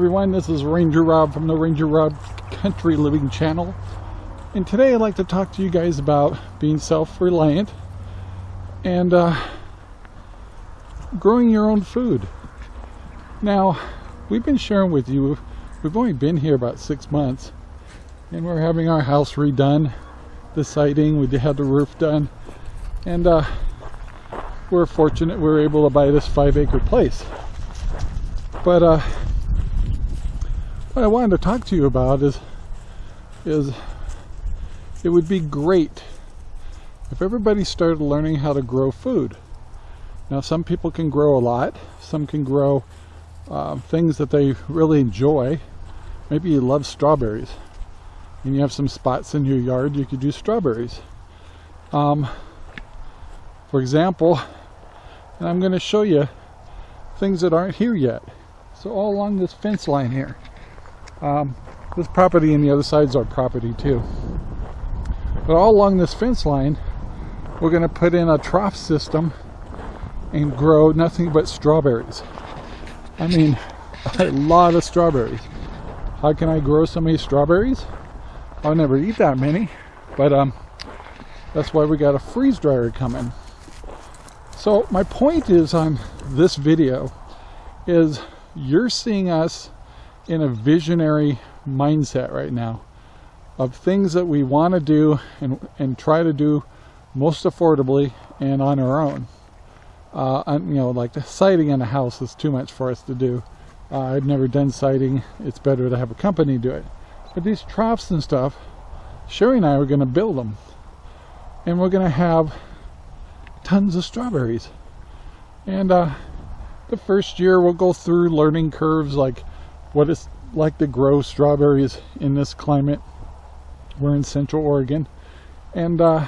Everyone, this is Ranger Rob from the Ranger Rob Country Living channel. And today I'd like to talk to you guys about being self-reliant and uh, growing your own food. Now, we've been sharing with you, we've only been here about six months and we're having our house redone, the siding, we had the roof done, and uh, we're fortunate we were able to buy this five acre place. But uh, what I wanted to talk to you about is is it would be great if everybody started learning how to grow food. Now some people can grow a lot, some can grow uh, things that they really enjoy. Maybe you love strawberries and you have some spots in your yard you could do strawberries. Um, for example, and I'm going to show you things that aren't here yet. So all along this fence line here, um, this property and the other side is our property too. But all along this fence line, we're going to put in a trough system and grow nothing but strawberries. I mean, a lot of strawberries. How can I grow so many strawberries? I'll never eat that many, but um, that's why we got a freeze dryer coming. So my point is on this video is you're seeing us in a visionary mindset right now of things that we want to do and, and try to do most affordably and on our own. Uh, you know, like the siding in a house is too much for us to do. Uh, I've never done siding. It's better to have a company do it. But these troughs and stuff, Sherry and I are going to build them. And we're going to have tons of strawberries. And uh, the first year we'll go through learning curves like what it's like to grow strawberries in this climate. We're in Central Oregon. And uh,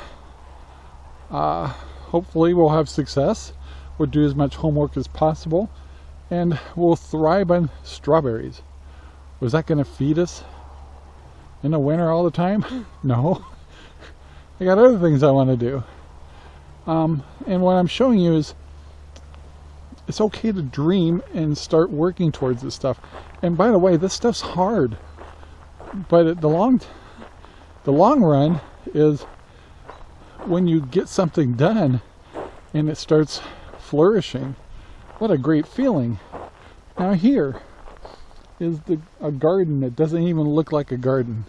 uh, hopefully we'll have success. We'll do as much homework as possible. And we'll thrive on strawberries. Was that going to feed us in the winter all the time? No. I got other things I want to do. Um, and what I'm showing you is it's okay to dream and start working towards this stuff. And by the way, this stuff's hard. But the long the long run is when you get something done and it starts flourishing. What a great feeling. Now here is the a garden that doesn't even look like a garden.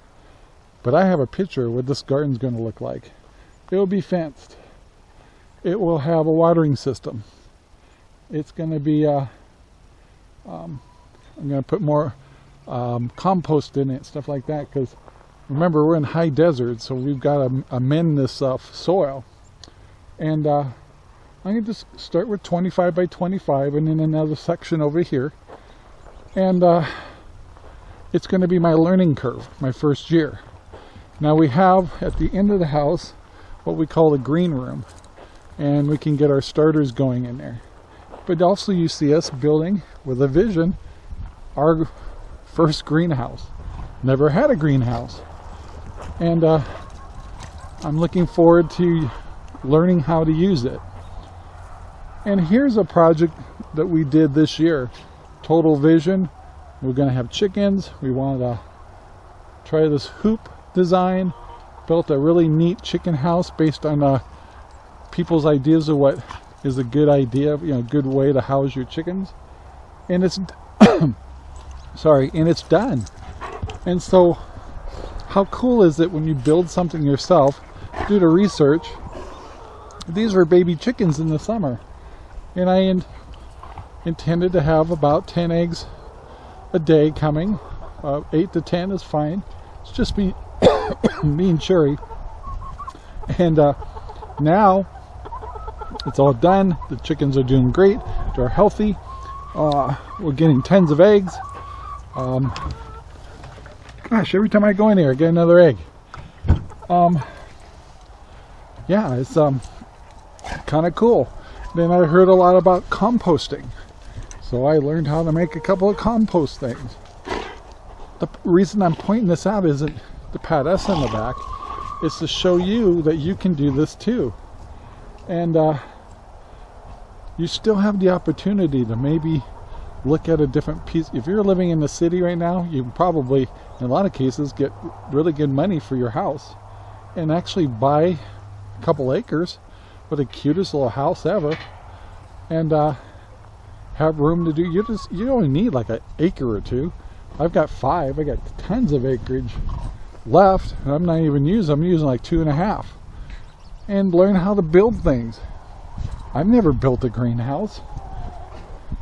But I have a picture of what this garden's going to look like. It will be fenced. It will have a watering system it's going to be uh, um, I'm going to put more um, compost in it stuff like that because remember we're in high desert so we've got to amend this uh, soil. And uh, I'm going to start with 25 by 25 and then another section over here. And uh, it's going to be my learning curve my first year. Now we have at the end of the house what we call the green room. And we can get our starters going in there but also you see us building with a vision our first greenhouse. Never had a greenhouse. And uh, I'm looking forward to learning how to use it. And here's a project that we did this year. Total vision. We're gonna have chickens. We wanted to try this hoop design. Built a really neat chicken house based on uh, people's ideas of what is a good idea, you know, good way to house your chickens. And it's, sorry, and it's done. And so, how cool is it when you build something yourself, do the research, these were baby chickens in the summer. And I in, intended to have about 10 eggs a day coming. Uh, 8 to 10 is fine. It's just me, me and Sherry. And uh, now it's all done. The chickens are doing great. They're healthy. Uh, we're getting tons of eggs. Um, gosh, every time I go in here, I get another egg. Um, yeah, it's um, kind of cool. Then I heard a lot about composting. So I learned how to make a couple of compost things. The reason I'm pointing this out isn't to pat us on the back. It's to show you that you can do this too. And uh, you still have the opportunity to maybe look at a different piece. If you're living in the city right now, you probably, in a lot of cases, get really good money for your house and actually buy a couple acres with the cutest little house ever and uh, have room to do. You just you only need like an acre or two. I've got five. I got tons of acreage left. And I'm not even using I'm using like two and a half and learn how to build things. I've never built a greenhouse.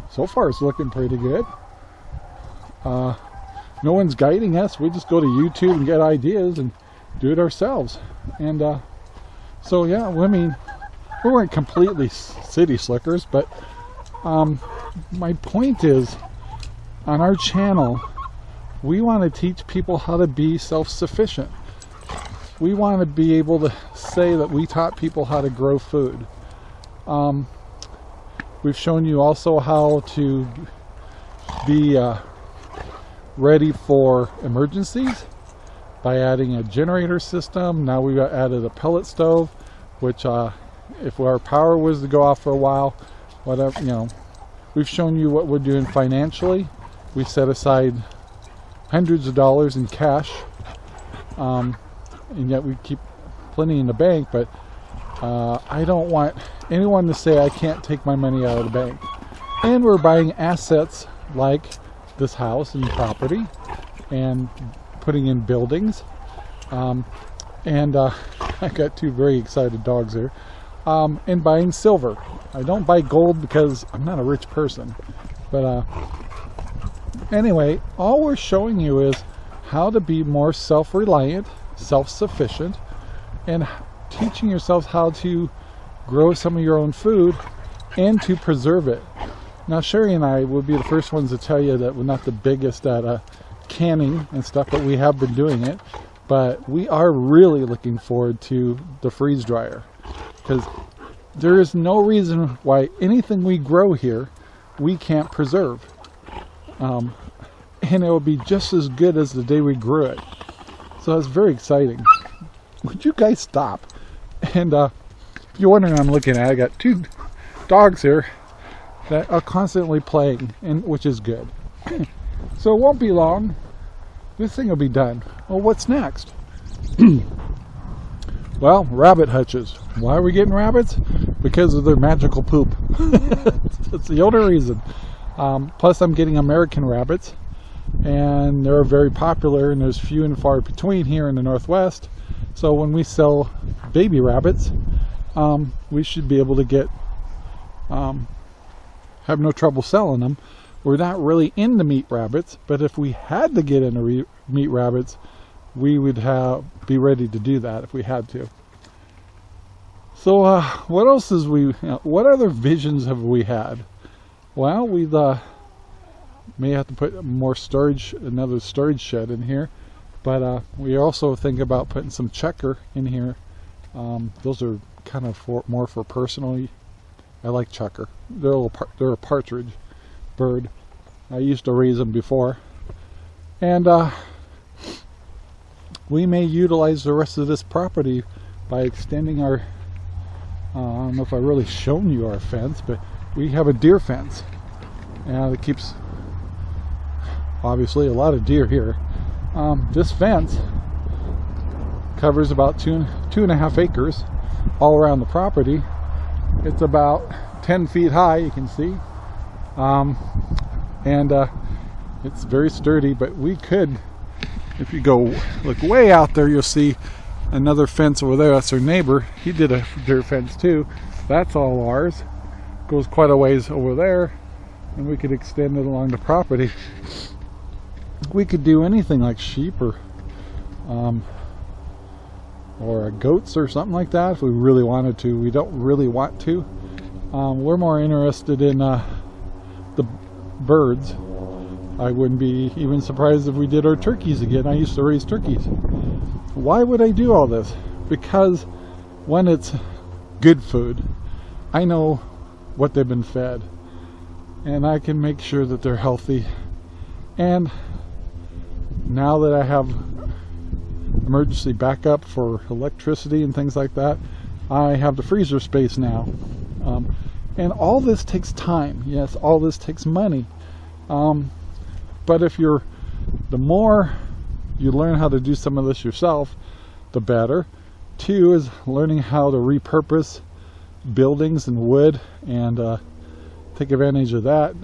So far it's looking pretty good. Uh, no one's guiding us. We just go to YouTube and get ideas and do it ourselves. And uh, so yeah I mean we weren't completely city slickers but um, my point is on our channel we want to teach people how to be self-sufficient we want to be able to say that we taught people how to grow food um, we've shown you also how to be uh, ready for emergencies by adding a generator system. Now we've added a pellet stove, which uh, if our power was to go off for a while, whatever, you know, we've shown you what we're doing financially. We set aside hundreds of dollars in cash, um, and yet we keep plenty in the bank, but uh, I don't want anyone to say I can't take my money out of the bank. And we're buying assets like this house and property and putting in buildings. Um, and uh, I got two very excited dogs there. Um, and buying silver. I don't buy gold because I'm not a rich person. But uh, anyway, all we're showing you is how to be more self-reliant, self-sufficient, and teaching yourselves how to grow some of your own food and to preserve it. Now Sherry and I will be the first ones to tell you that we're not the biggest at uh, canning and stuff, but we have been doing it. But we are really looking forward to the freeze dryer because there is no reason why anything we grow here we can't preserve. Um, and it will be just as good as the day we grew it. So it's very exciting. Would you guys stop? And uh, if you're wondering I'm looking at, I got two dogs here that are constantly playing, and which is good. so it won't be long. This thing will be done. Well, what's next? well, rabbit hutches. Why are we getting rabbits? Because of their magical poop. That's the only reason. Um, plus, I'm getting American rabbits, and they're very popular, and there's few and far between here in the Northwest. So when we sell baby rabbits, um, we should be able to get um, have no trouble selling them we're not really into meat rabbits, but if we had to get into meat rabbits, we would have be ready to do that if we had to. So, uh, what else is we? You know, what other visions have we had? Well, we uh, may have to put more storage, another storage shed in here, but uh, we also think about putting some chukar in here. Um, those are kind of for, more for personally. I like chukar. They're a, they're a partridge bird. I used to raise them before. And uh, we may utilize the rest of this property by extending our, uh, I don't know if I've really shown you our fence, but we have a deer fence. And it keeps, obviously, a lot of deer here. Um, this fence covers about two, two and a half acres all around the property. It's about 10 feet high, you can see. Um, and uh, it's very sturdy, but we could, if you go look way out there, you'll see another fence over there. That's our neighbor. He did a deer fence too. That's all ours. Goes quite a ways over there, and we could extend it along the property. We could do anything like sheep or um, or goats or something like that if we really wanted to. We don't really want to. Um, we're more interested in uh, the birds. I wouldn't be even surprised if we did our turkeys again. I used to raise turkeys. Why would I do all this? Because when it's good food, I know what they've been fed and I can make sure that they're healthy. And now that I have emergency backup for electricity and things like that, I have the freezer space now. Um, and all this takes time. Yes, all this takes money. Um, but if you're, the more you learn how to do some of this yourself, the better. Two is learning how to repurpose buildings and wood and uh, take advantage of that.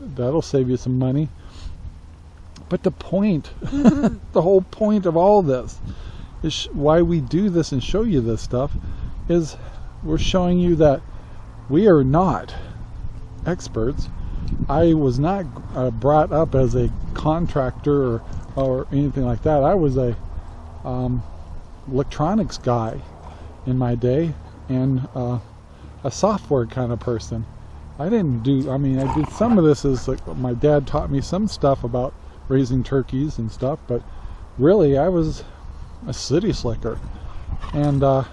That'll save you some money. But the point, the whole point of all this is why we do this and show you this stuff is we're showing you that we are not experts. I was not uh, brought up as a contractor or, or anything like that. I was a um, electronics guy in my day and uh, a software kind of person. I didn't do, I mean, I did some of this as like my dad taught me some stuff about raising turkeys and stuff, but really I was a city slicker. And uh,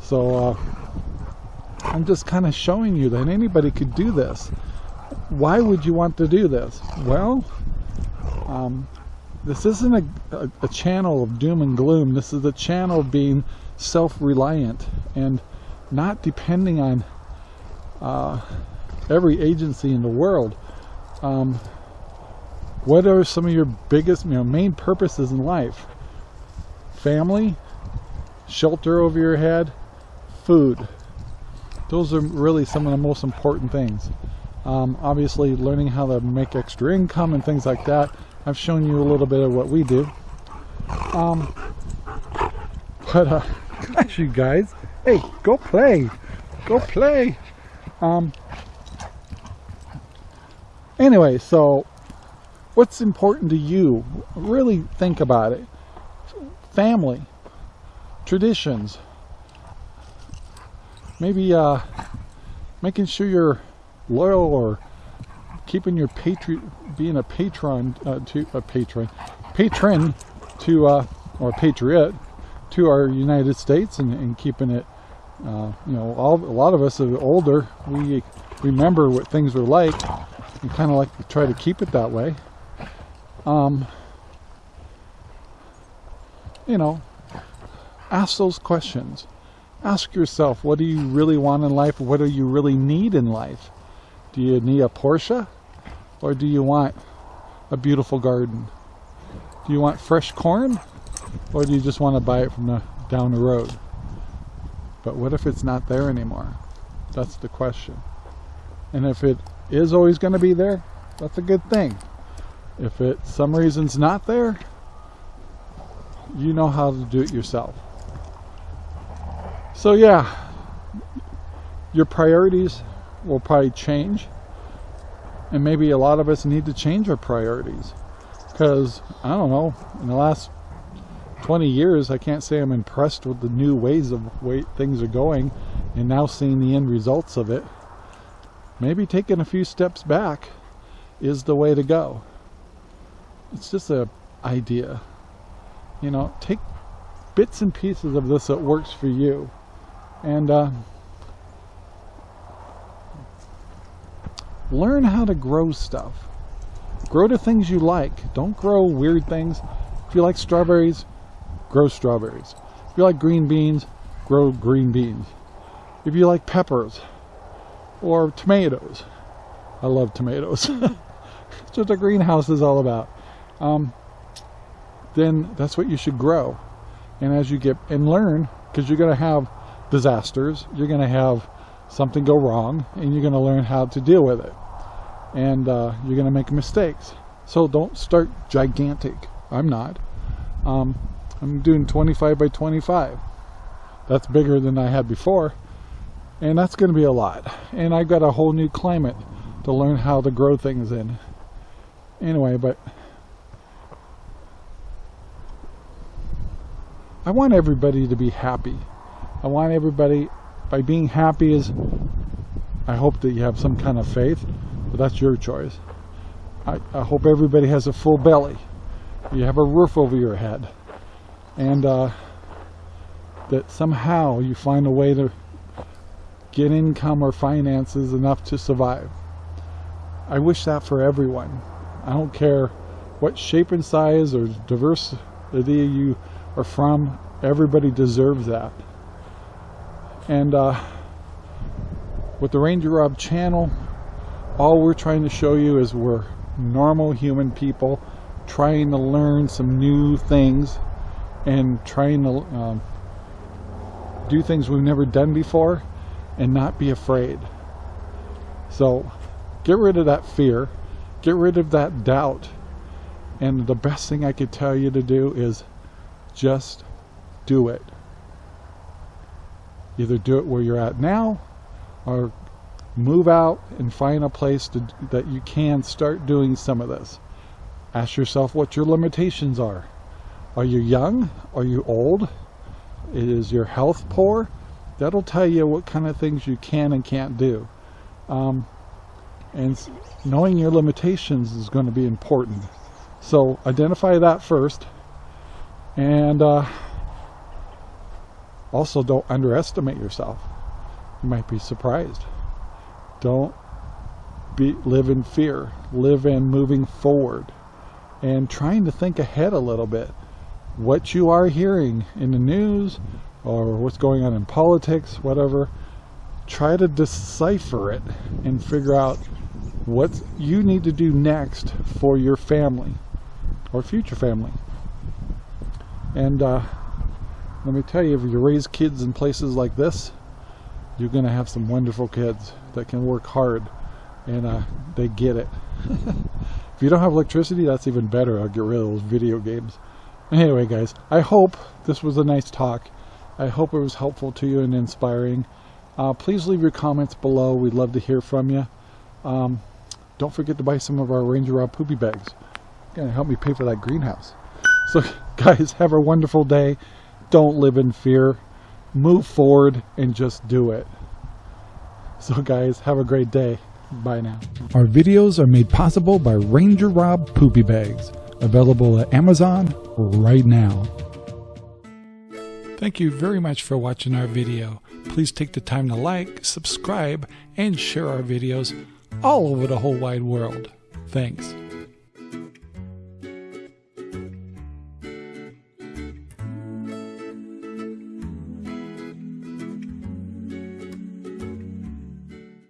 so uh, I'm just kind of showing you that anybody could do this. Why would you want to do this? Well, um, this isn't a, a, a, channel of doom and gloom. This is a channel of being self-reliant and not depending on uh, every agency in the world. Um, what are some of your biggest, you know, main purposes in life? Family, shelter over your head, food. Those are really some of the most important things. Um, obviously, learning how to make extra income and things like that. I've shown you a little bit of what we do. Um, but, uh, gosh, you guys, hey, go play. Go play. Um, anyway, so what's important to you? Really think about it. Family, traditions, maybe uh, making sure you're loyal or keeping your patri being a patron uh, to a patron patron to uh, or patriot to our United States and, and keeping it uh, you know all a lot of us are older. We remember what things were like. And kind of like to try to keep it that way um, you know, ask those questions. Ask yourself, what do you really want in life? What do you really need in life? Do you need a Porsche? Or do you want a beautiful garden? Do you want fresh corn? Or do you just want to buy it from the, down the road? But what if it's not there anymore? That's the question. And if it is always going to be there, that's a good thing. If it some reason's not there, you know how to do it yourself. So yeah, your priorities will probably change. And maybe a lot of us need to change our priorities. Because, I don't know, in the last 20 years, I can't say I'm impressed with the new ways of way things are going and now seeing the end results of it. Maybe taking a few steps back is the way to go it's just a idea. You know, take bits and pieces of this that works for you. And uh, learn how to grow stuff. Grow the things you like. Don't grow weird things. If you like strawberries, grow strawberries. If you like green beans, grow green beans. If you like peppers or tomatoes, I love tomatoes. That's what a greenhouse is all about um, then that's what you should grow. And as you get and learn, because you're going to have disasters, you're going to have something go wrong, and you're going to learn how to deal with it. And uh, you're going to make mistakes. So don't start gigantic. I'm not. Um, I'm doing 25 by 25. That's bigger than I had before. And that's going to be a lot. And I've got a whole new climate to learn how to grow things in. Anyway, but I want everybody to be happy. I want everybody, by being happy is, I hope that you have some kind of faith, but that's your choice. I, I hope everybody has a full belly. You have a roof over your head. And uh, that somehow you find a way to get income or finances enough to survive. I wish that for everyone. I don't care what shape and size or diversity you are from. Everybody deserves that. And uh, with the Ranger Rob channel, all we're trying to show you is we're normal human people trying to learn some new things and trying to um, do things we've never done before and not be afraid. So get rid of that fear, get rid of that doubt. And the best thing I could tell you to do is just do it. Either do it where you're at now or move out and find a place to, that you can start doing some of this. Ask yourself what your limitations are. Are you young? Are you old? Is your health poor? That'll tell you what kind of things you can and can't do. Um, and knowing your limitations is going to be important. So identify that first. And uh, also don't underestimate yourself. You might be surprised. Don't be live in fear. Live in moving forward and trying to think ahead a little bit. What you are hearing in the news or what's going on in politics, whatever, try to decipher it and figure out what you need to do next for your family or future family. And uh, let me tell you, if you raise kids in places like this, you're going to have some wonderful kids that can work hard and uh, they get it. if you don't have electricity, that's even better. I'll get rid of those video games. Anyway, guys, I hope this was a nice talk. I hope it was helpful to you and inspiring. Uh, please leave your comments below. We'd love to hear from you. Um, don't forget to buy some of our Ranger Rob poopy bags. Gonna help me pay for that greenhouse. So, guys, have a wonderful day. Don't live in fear. Move forward and just do it. So, guys, have a great day. Bye now. Our videos are made possible by Ranger Rob Poopy Bags, available at Amazon right now. Thank you very much for watching our video. Please take the time to like, subscribe, and share our videos all over the whole wide world. Thanks.